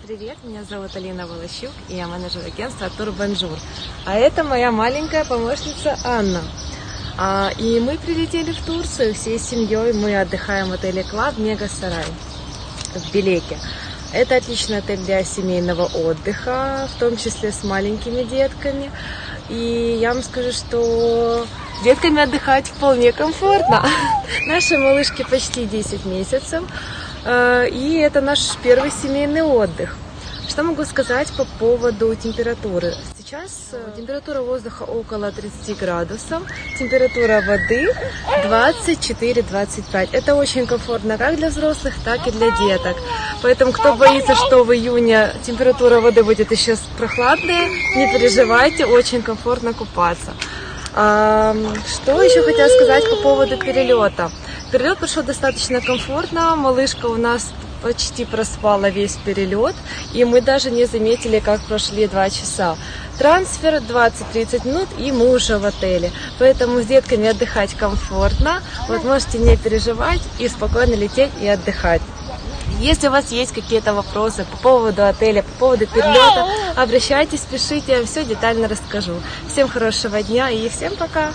Привет, меня зовут Алина Волощук, и я менеджер агентства Турбонжур. А это моя маленькая помощница Анна. А, и мы прилетели в Турцию всей семьей. Мы отдыхаем в отеле Club Mega Saray в Белеке. Это отличный отель для семейного отдыха, в том числе с маленькими детками. И я вам скажу, что детками отдыхать вполне комфортно. Нашей малышке почти 10 месяцев. Э, и это наш первый семейный отдых. Что могу сказать по поводу температуры? Сейчас э, температура воздуха около 30 градусов, температура воды 24-25. Это очень комфортно как для взрослых, так и для деток. Поэтому, кто боится, что в июне температура воды будет еще прохладная, не переживайте, очень комфортно купаться. Что еще хотела сказать по поводу перелета? Перелет прошел достаточно комфортно. Малышка у нас почти проспала весь перелет, и мы даже не заметили, как прошли два часа. Трансфер 20-30 минут, и мы уже в отеле. Поэтому с детками отдыхать комфортно. Вот можете не переживать и спокойно лететь и отдыхать. Если у вас есть какие-то вопросы по поводу отеля, по поводу перелета, обращайтесь, пишите, я все детально расскажу. Всем хорошего дня и всем пока!